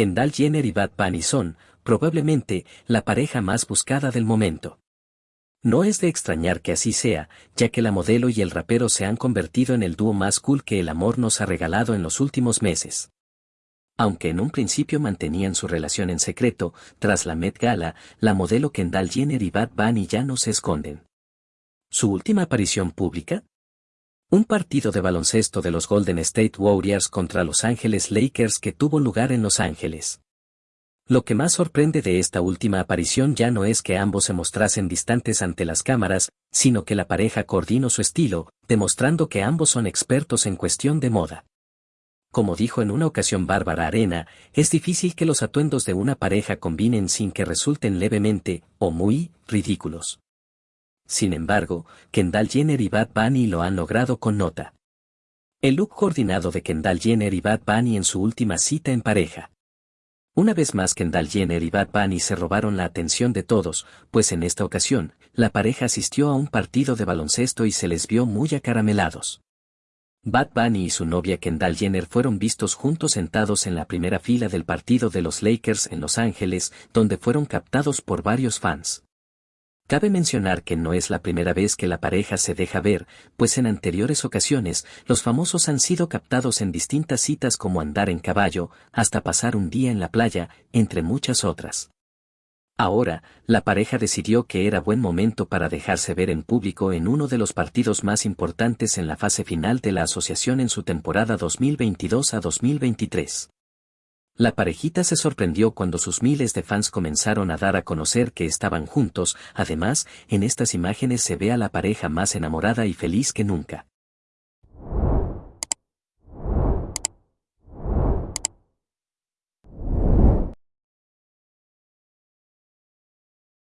Kendall Jenner y Bad Bunny son, probablemente, la pareja más buscada del momento. No es de extrañar que así sea, ya que la modelo y el rapero se han convertido en el dúo más cool que el amor nos ha regalado en los últimos meses. Aunque en un principio mantenían su relación en secreto, tras la Met Gala, la modelo Kendall Jenner y Bad Bunny ya no se esconden. ¿Su última aparición pública? Un partido de baloncesto de los Golden State Warriors contra Los Ángeles Lakers que tuvo lugar en Los Ángeles. Lo que más sorprende de esta última aparición ya no es que ambos se mostrasen distantes ante las cámaras, sino que la pareja coordinó su estilo, demostrando que ambos son expertos en cuestión de moda. Como dijo en una ocasión Bárbara Arena, es difícil que los atuendos de una pareja combinen sin que resulten levemente, o muy, ridículos. Sin embargo, Kendall Jenner y Bad Bunny lo han logrado con nota. El look coordinado de Kendall Jenner y Bad Bunny en su última cita en pareja. Una vez más Kendall Jenner y Bad Bunny se robaron la atención de todos, pues en esta ocasión, la pareja asistió a un partido de baloncesto y se les vio muy acaramelados. Bad Bunny y su novia Kendall Jenner fueron vistos juntos sentados en la primera fila del partido de los Lakers en Los Ángeles, donde fueron captados por varios fans. Cabe mencionar que no es la primera vez que la pareja se deja ver, pues en anteriores ocasiones, los famosos han sido captados en distintas citas como andar en caballo, hasta pasar un día en la playa, entre muchas otras. Ahora, la pareja decidió que era buen momento para dejarse ver en público en uno de los partidos más importantes en la fase final de la asociación en su temporada 2022 a 2023. La parejita se sorprendió cuando sus miles de fans comenzaron a dar a conocer que estaban juntos, además, en estas imágenes se ve a la pareja más enamorada y feliz que nunca.